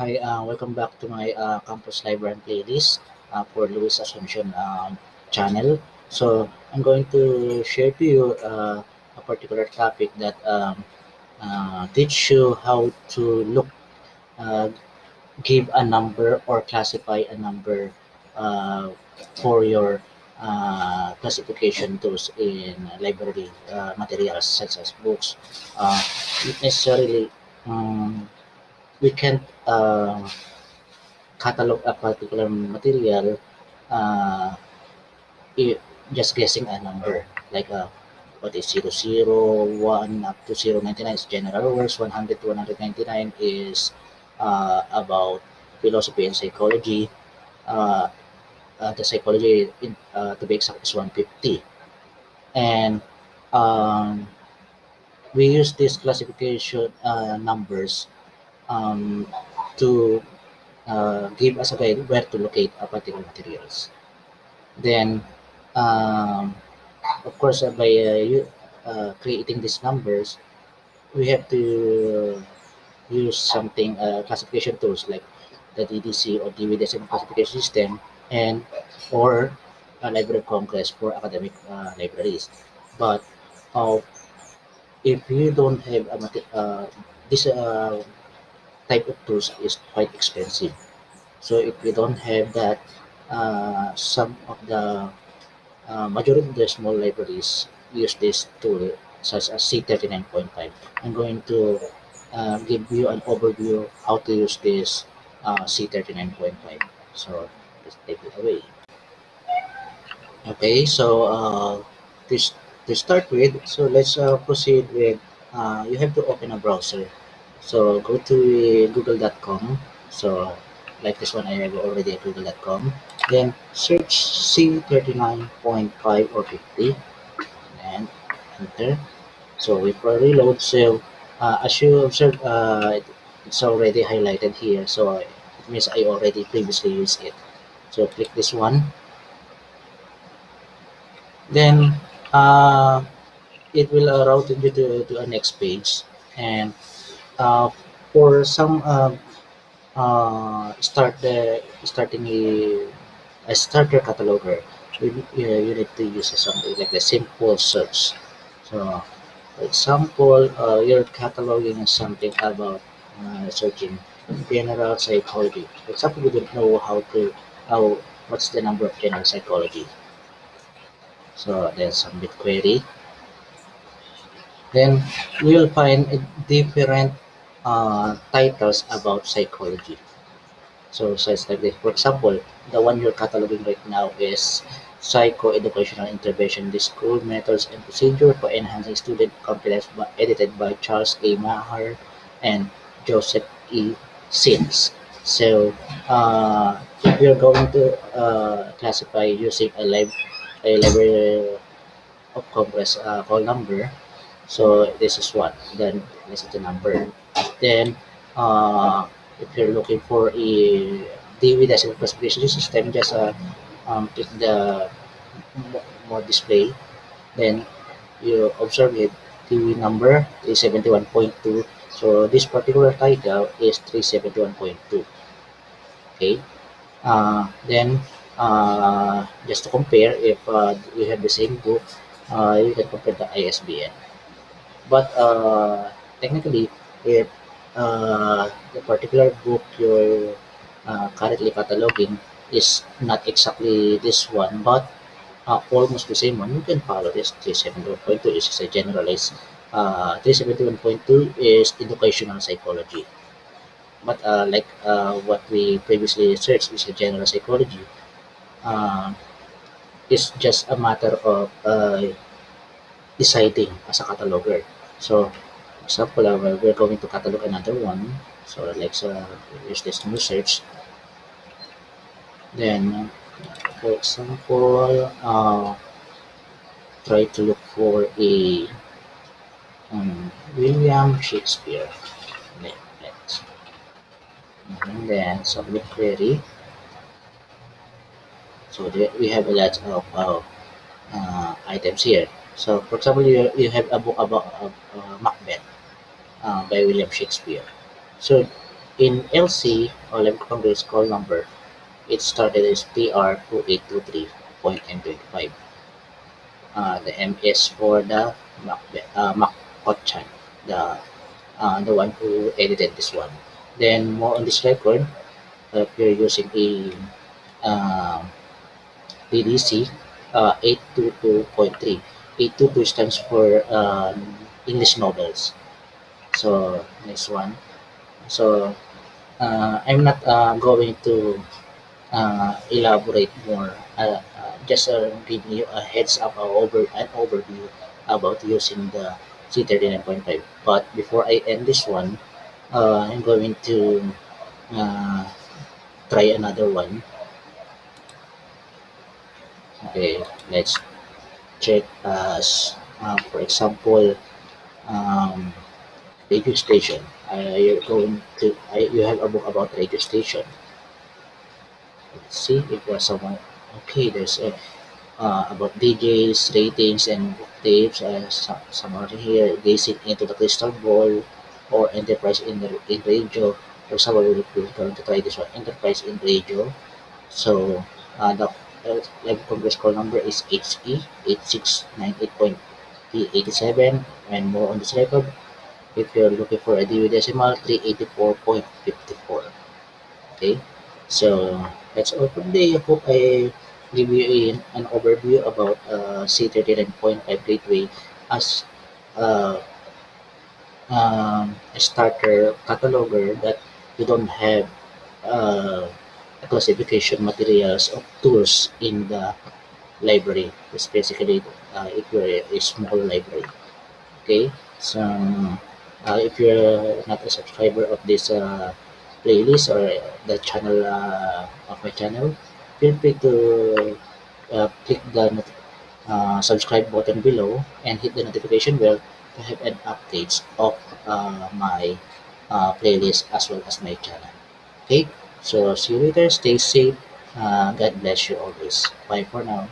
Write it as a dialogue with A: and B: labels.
A: Hi, uh, welcome back to my uh, campus library playlist uh, for Luis Asuncion uh, channel. So I'm going to share to you uh, a particular topic that um, uh, teach you how to look, uh, give a number or classify a number uh, for your uh, classification tools in library uh, materials such as books. Uh, not necessarily um, we can't uh, catalog a particular material uh, just guessing a number. Like uh, what is zero zero one up to 099 is general words 100 to 199 is uh, about philosophy and psychology. Uh, uh, the psychology in, to be exact is 150 and um, we use these classification uh, numbers um, to uh, give us a guide where to locate a particular materials. Then, um, of course, uh, by uh, uh, creating these numbers, we have to use something uh, classification tools like the DDC or Decimal Classification System and or a Library of Congress for academic uh, libraries. But if you don't have a this type of tools is quite expensive. So if you don't have that, uh, some of the uh, majority of the small libraries use this tool such as Z39.5. I'm going to uh, give you an overview how to use this uh, Z39.5. So let's take it away. Okay, so uh, this to start with, so let's uh, proceed with. You have to open a browser. So go to google.com. So like this one, I have already at google.com. Then search Z39.5 or 50 and enter. So we for reload. So uh, as you observe, uh, it's already highlighted here. So it means I already previously used it. So click this one. Then uh, it will route you to, to a next page. And uh, for some uh, uh, start the starting a, a starter cataloger, you, you, you need to use something like a simple search. So, for example, uh, you're cataloging something about uh, searching general psychology. For example, we don't know how to how what's the number of general psychology. So then submit query. Then you will find a different uh, titles about psychology. So sites like this. For example, the one you're cataloging right now is Psycho-Educational Intervention in the School Methods and Procedure for Enhancing Student Confidence by, edited by Charles A. Maher and Joseph E. Zins. So uh, if you're going to uh, classify using a, lib- a library of Congress uh, call number, so this is one. Then this is the number. Then uh, if you're looking for a Dewey decimal classification system, just uh, um, click the mo- more display. Then you observe it. Dewey number is 71.2. So this particular title is 371.2. Okay. Uh, then uh, just to compare, if uh, you have the same book, uh, you can compare the ISBN. But uh, technically, if uh, the particular book you're uh, currently cataloging is not exactly this one, but uh, almost the same one, you can follow this 371.2. This is a generalized. Uh, 371.2 is educational psychology. But uh, like uh, what we previously searched is a general psychology. Uh, it's just a matter of uh, deciding as a cataloger. So, example, uh, we're going to catalog another one. So, let's uh, use this new search. Then, for example, uh, try to look for a um, William Shakespeare. Let- Let's. And then submit query. So there we have a lot of uh, uh, items here. So, for example, you, you have a book about uh, uh, Macbeth uh, by William Shakespeare. So In LC or Library Congress call number, it started as PR2823.M25. Uh, the M is for the Mac, uh, the uh, the one who edited this one. Then more on this record, uh, if you're using a uh, DDC uh, 822.3. 822 stands for um, English novels. So next one. So uh, I'm not uh, going to uh, elaborate more. Uh, uh, just uh, give you a heads up, uh, over an overview about using the Z39.5. But before I end this one, I'm going to try another one. Okay, let's check as for example um, radio station. Uh, you're going to uh, you have a book about radio station. Let's see if there's someone. Okay, there's a uh, about DJs, ratings, and tapes. Uh, some, some are here gazing into the crystal ball or enterprise in the in radio. For example, we're going to try this one enterprise in radio. So uh, the uh, live congress call number is HE 8698.P87 and more on this record. If you're looking for a decimal, 384.54. Okay, so that's all for today. I hope I give you an, an overview about uh, Z39.5 Gateway as uh, um, a starter cataloger that you don't have uh, classification materials of tools in the library. It's basically uh, if you're a, a small library. Okay, so uh, if you're not a subscriber of this uh, playlist or the channel uh, of my channel, feel free to uh, click the uh, subscribe button below and hit the notification bell to have an updates of uh, my uh, playlist as well as my channel. Okay, so see you later. Stay safe. Uh, God bless you always. Bye for now.